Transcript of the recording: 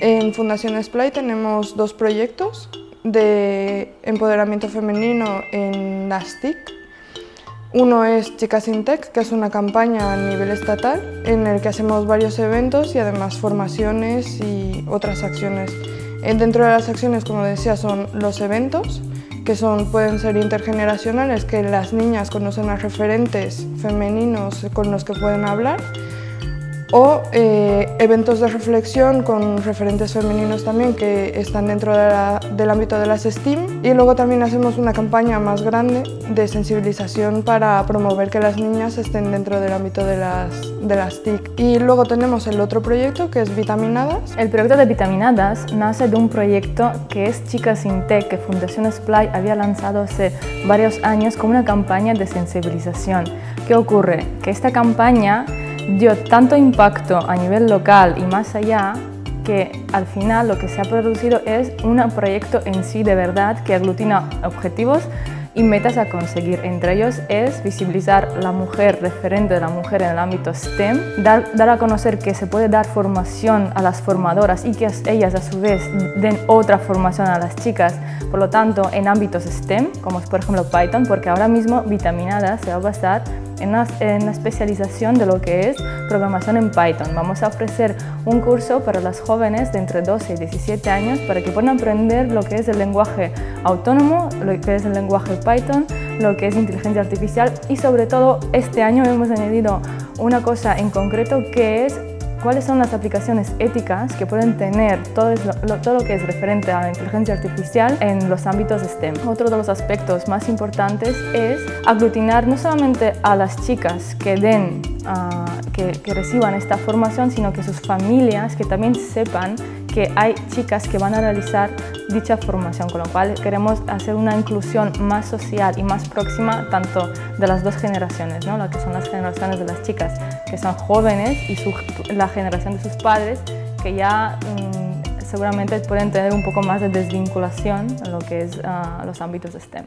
En Fundación Splay tenemos dos proyectos de empoderamiento femenino en las TIC. Uno es Chicas in Tech, que es una campaña a nivel estatal en el que hacemos varios eventos y además formaciones y otras acciones. Eh, dentro de las acciones, como decía, son los eventos, que son, pueden ser intergeneracionales, que las niñas conocen a referentes femeninos con los que pueden hablar, o eh, eventos de reflexión con referentes femeninos también que están dentro del ámbito de las STEAM y luego también hacemos una campaña más grande de sensibilización para promover que las niñas estén dentro del ámbito de las, de las TIC. Y luego tenemos el otro proyecto que es Vitaminadas. El proyecto de Vitaminadas nace de un proyecto que es Chicas Sin Tech que Fundación Splay había lanzado hace varios años como una campaña de sensibilización. ¿Qué ocurre? Que esta campaña dio tanto impacto a nivel local y más allá que al final lo que se ha producido es un proyecto en sí de verdad que aglutina objetivos y metas a conseguir. Entre ellos es visibilizar la mujer, referente de la mujer en el ámbito STEM, dar, dar, a conocer que se puede dar formación a las formadoras y que ellas a su vez den otra formación a las chicas, por lo tanto en ámbitos STEM, como es por ejemplo Python, porque ahora mismo Vitaminada se va a basar en una, especialización de lo que es programación en Python. Vamos a ofrecer un curso para las jóvenes de entre 12 y 17 años para que puedan aprender lo que es el lenguaje autónomo, lo que es el lenguaje Python, lo que es inteligencia artificial y sobre todo este año hemos añadido una cosa en concreto que es cuáles son las aplicaciones éticas que pueden tener todo lo, todo lo que es referente a la inteligencia artificial en los ámbitos STEM. Otro de los aspectos más importantes es aglutinar no solamente a las chicas que den, ah, que, que reciban esta formación, sino que sus familias que también sepan que hay chicas que van a realizar dicha formación, con lo cual queremos hacer una inclusión más social y más próxima tanto de las dos generaciones, ¿no? lo que son las generaciones de las chicas que son jóvenes y la generación de sus padres que ya mm, seguramente pueden tener un poco más de desvinculación en lo que es ah, los ámbitos STEM.